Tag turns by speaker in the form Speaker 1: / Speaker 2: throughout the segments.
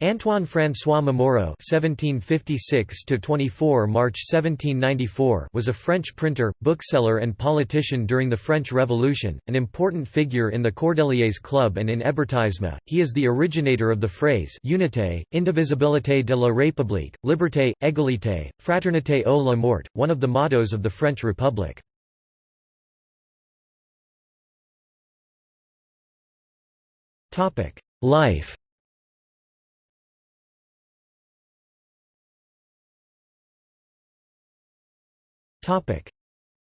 Speaker 1: Antoine François Momoro (1756–24 March 1794) was a French printer, bookseller, and politician during the French Revolution, an important figure in the Cordeliers Club and in Hébertisme. He is the originator of the phrase "unité, indivisibilité de la République, liberté, égalité, fraternité ou la mort," one of the mottos of the French Republic. Topic: Life.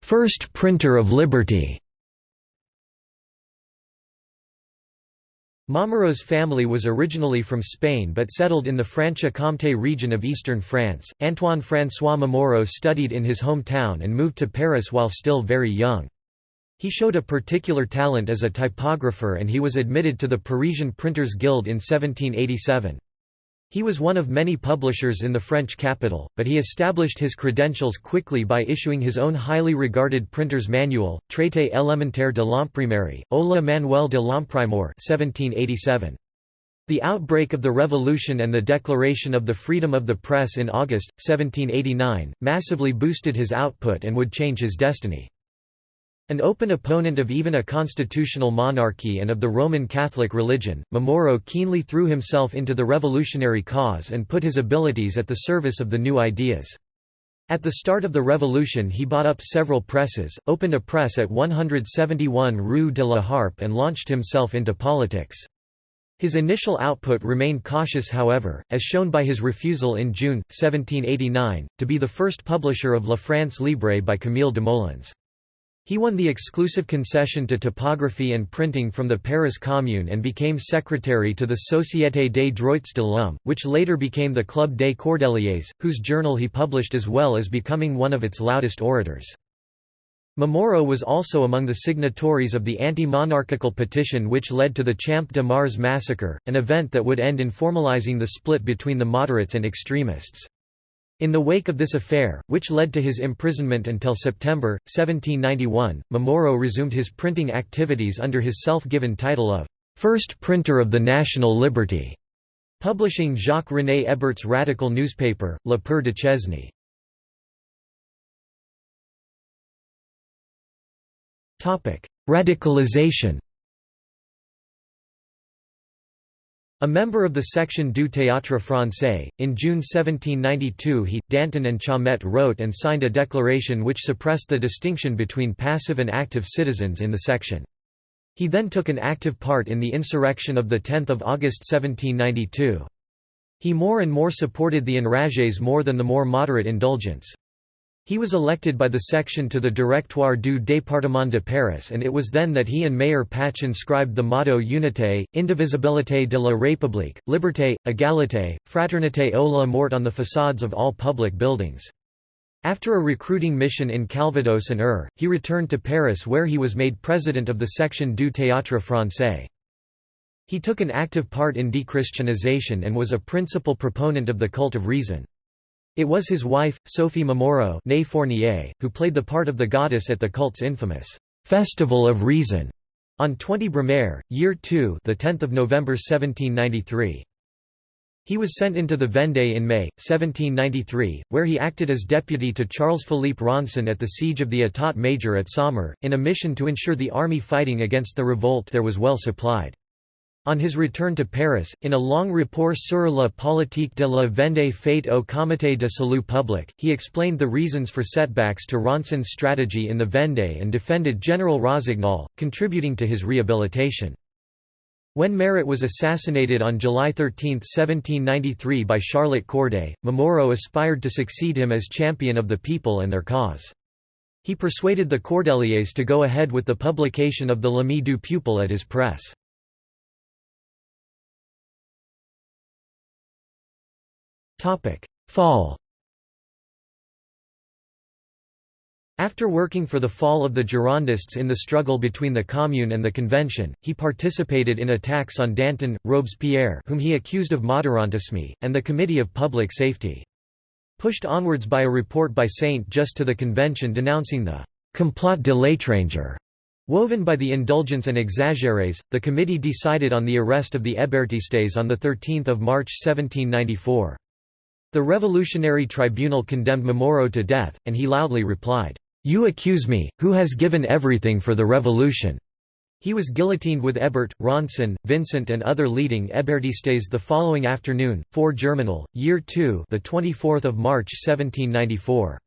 Speaker 1: First printer of liberty Momoro's family was originally from Spain but settled in the Franche-Comté region of eastern France. Antoine François Momoro studied in his hometown and moved to Paris while still very young. He showed a particular talent as a typographer and he was admitted to the Parisian Printers Guild in 1787. He was one of many publishers in the French capital, but he established his credentials quickly by issuing his own highly regarded printer's manual, Traité élémentaire de l'imprimerie, ou le Manuel de l'imprimeur 1787. The outbreak of the Revolution and the declaration of the freedom of the press in August, 1789, massively boosted his output and would change his destiny. An open opponent of even a constitutional monarchy and of the Roman Catholic religion, Momoro keenly threw himself into the revolutionary cause and put his abilities at the service of the new ideas. At the start of the revolution he bought up several presses, opened a press at 171 Rue de la Harpe and launched himself into politics. His initial output remained cautious however, as shown by his refusal in June, 1789, to be the first publisher of La France Libre by Camille Desmoulins. He won the exclusive concession to typography and printing from the Paris Commune and became secretary to the Société des Droits de l'Homme, which later became the Club des Cordeliers, whose journal he published as well as becoming one of its loudest orators. Momoro was also among the signatories of the anti-monarchical petition which led to the Champ de Mars massacre, an event that would end in formalizing the split between the moderates and extremists. In the wake of this affair, which led to his imprisonment until September, 1791, Momoro resumed his printing activities under his self-given title of First Printer of the National Liberty, publishing Jacques-René Hébert's radical newspaper, Le Père Duchesne. Radicalization A member of the section du Théâtre Français, in June 1792 he, Danton and Chaumette wrote and signed a declaration which suppressed the distinction between passive and active citizens in the section. He then took an active part in the insurrection of 10 August 1792. He more and more supported the enragés more than the more moderate indulgents. He was elected by the section to the Directoire du département de Paris and it was then that he and Mayor Pache inscribed the motto Unité, indivisibilité de la République, liberté, égalité, fraternité ou la mort on the facades of all public buildings. After a recruiting mission in Calvados and Eure, he returned to Paris where he was made president of the section du Théâtre Français. He took an active part in dechristianization and was a principal proponent of the cult of reason. It was his wife, Sophie Momoro Fournier, who played the part of the goddess at the cult's infamous «Festival of Reason» on 20 Brumaire, Year 2 the 10th of November 1793. He was sent into the Vendée in May, 1793, where he acted as deputy to Charles-Philippe Ronsin at the siege of the État Major at Saumur, in a mission to ensure the army fighting against the revolt there was well supplied. On his return to Paris, in a long rapport sur la politique de la Vendée faite au Comité de Salut Public, he explained the reasons for setbacks to Ronsin's strategy in the Vendée and defended General Rossignol, contributing to his rehabilitation. When Marat was assassinated on July 13, 1793 by Charlotte Corday, Momoro aspired to succeed him as champion of the people and their cause. He persuaded the Cordeliers to go ahead with the publication of the L'Ami du Peuple at his press. Fall After working for the fall of the Girondists in the struggle between the Commune and the Convention, he participated in attacks on Danton, Robespierre whom he accused of moderantisme, and the Committee of Public Safety. Pushed onwards by a report by Saint-Just to the Convention denouncing the «complot de l'étranger» Woven by the indulgents and exagérés, the committee decided on the arrest of the Hébertistes on 13 March 1794. The Revolutionary Tribunal condemned Momoro to death, and he loudly replied, "'You accuse me, who has given everything for the revolution.' He was guillotined with Hébert, Ronsin, Vincent and other leading Hébertistes the following afternoon, 4 Germinal, Year 2 the 24th of March 1794.